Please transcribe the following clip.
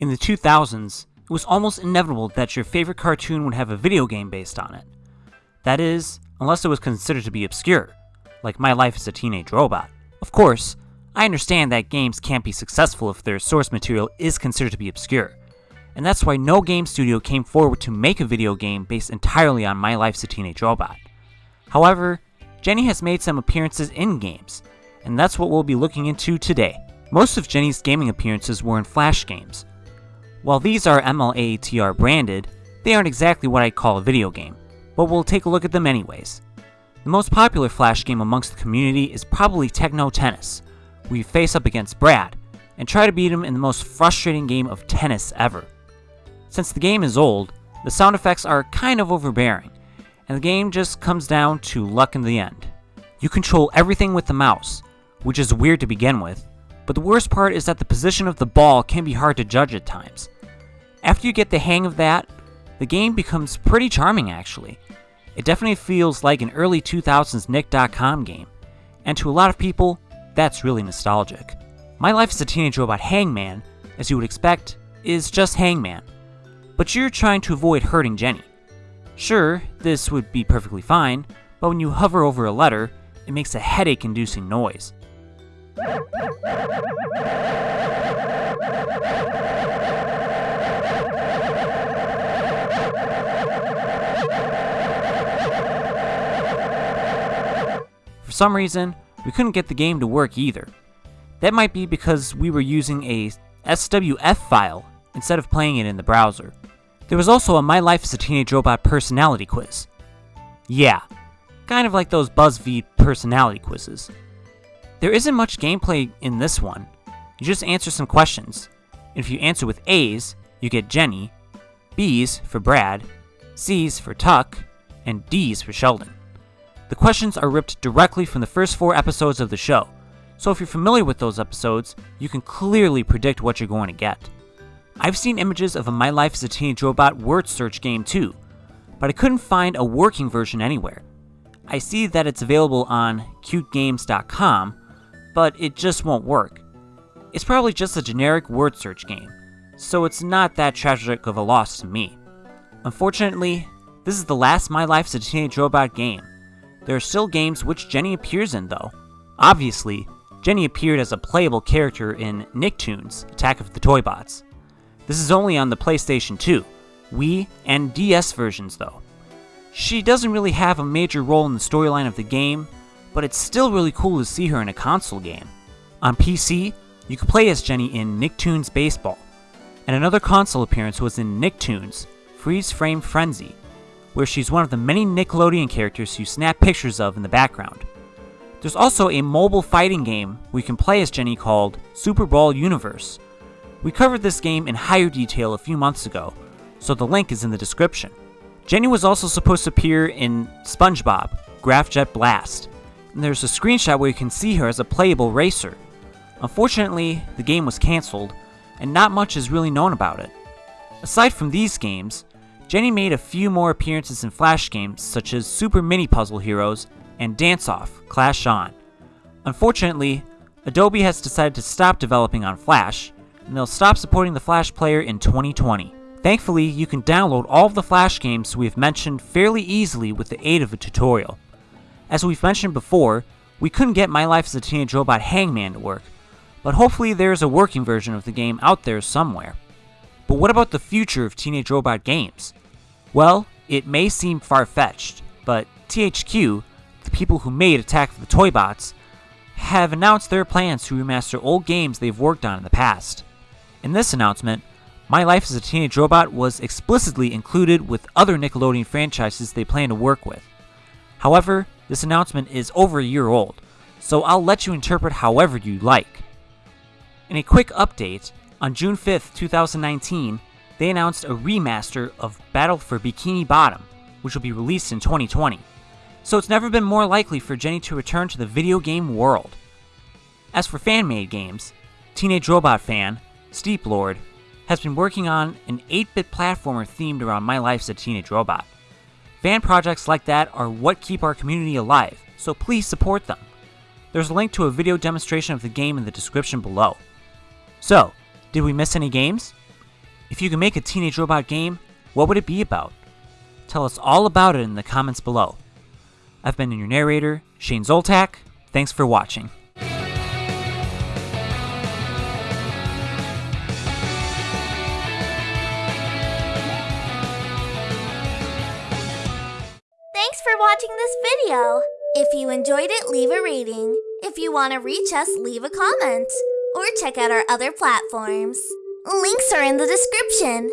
In the 2000s, it was almost inevitable that your favorite cartoon would have a video game based on it. That is, unless it was considered to be obscure, like My Life as a Teenage Robot. Of course, I understand that games can't be successful if their source material is considered to be obscure, and that's why no game studio came forward to make a video game based entirely on My Life as a Teenage Robot. However, Jenny has made some appearances in games, and that's what we'll be looking into today. Most of Jenny's gaming appearances were in Flash games. While these are MLATR branded, they aren't exactly what I'd call a video game, but we'll take a look at them anyways. The most popular Flash game amongst the community is probably Techno Tennis, where you face up against Brad, and try to beat him in the most frustrating game of tennis ever. Since the game is old, the sound effects are kind of overbearing, and the game just comes down to luck in the end. You control everything with the mouse, which is weird to begin with, but the worst part is that the position of the ball can be hard to judge at times. After you get the hang of that, the game becomes pretty charming actually. It definitely feels like an early 2000s Nick.com game, and to a lot of people, that's really nostalgic. My Life as a Teenage Robot Hangman, as you would expect, is just Hangman, but you're trying to avoid hurting Jenny. Sure, this would be perfectly fine, but when you hover over a letter, it makes a headache inducing noise. For some reason, we couldn't get the game to work either. That might be because we were using a SWF file instead of playing it in the browser. There was also a My Life as a Teenage Robot personality quiz. Yeah, kind of like those BuzzFeed personality quizzes. There isn't much gameplay in this one. You just answer some questions. And if you answer with A's, you get Jenny, B's for Brad, C's for Tuck, and D's for Sheldon. The questions are ripped directly from the first four episodes of the show, so if you're familiar with those episodes, you can clearly predict what you're going to get. I've seen images of a My Life as a Teenage Robot word search game too, but I couldn't find a working version anywhere. I see that it's available on cutegames.com, but it just won't work. It's probably just a generic word search game, so it's not that tragic of a loss to me. Unfortunately, this is the last My Life as a Teenage Robot game. There are still games which Jenny appears in though. Obviously, Jenny appeared as a playable character in Nicktoons Attack of the Toybots. This is only on the PlayStation 2, Wii, and DS versions though. She doesn't really have a major role in the storyline of the game, but it's still really cool to see her in a console game. On PC, you can play as Jenny in Nicktoons Baseball, and another console appearance was in Nicktoons Freeze Frame Frenzy, where she's one of the many Nickelodeon characters you snap pictures of in the background. There's also a mobile fighting game we can play as Jenny called Super Brawl Universe, we covered this game in higher detail a few months ago, so the link is in the description. Jenny was also supposed to appear in SpongeBob, Graphjet Blast, there's a screenshot where you can see her as a playable racer. Unfortunately, the game was cancelled, and not much is really known about it. Aside from these games, Jenny made a few more appearances in Flash games such as Super Mini Puzzle Heroes and Dance Off Clash On. Unfortunately, Adobe has decided to stop developing on Flash, and they'll stop supporting the Flash player in 2020. Thankfully, you can download all of the Flash games we've mentioned fairly easily with the aid of a tutorial. As we've mentioned before, we couldn't get My Life as a Teenage Robot Hangman to work, but hopefully there's a working version of the game out there somewhere. But what about the future of Teenage Robot games? Well, it may seem far-fetched, but THQ, the people who made Attack of the Toybots, have announced their plans to remaster old games they've worked on in the past. In this announcement, My Life as a Teenage Robot was explicitly included with other Nickelodeon franchises they plan to work with. However, this announcement is over a year old, so I'll let you interpret however you like. In a quick update, on June 5th, 2019, they announced a remaster of Battle for Bikini Bottom, which will be released in 2020. So it's never been more likely for Jenny to return to the video game world. As for fan-made games, Teenage Robot fan, Steep Lord, has been working on an 8-bit platformer themed around My Life as a Teenage Robot. Fan projects like that are what keep our community alive, so please support them. There's a link to a video demonstration of the game in the description below. So, did we miss any games? If you could make a Teenage Robot game, what would it be about? Tell us all about it in the comments below. I've been your narrator, Shane Zoltak. Thanks for watching. For watching this video. If you enjoyed it, leave a rating. If you want to reach us, leave a comment. Or check out our other platforms. Links are in the description.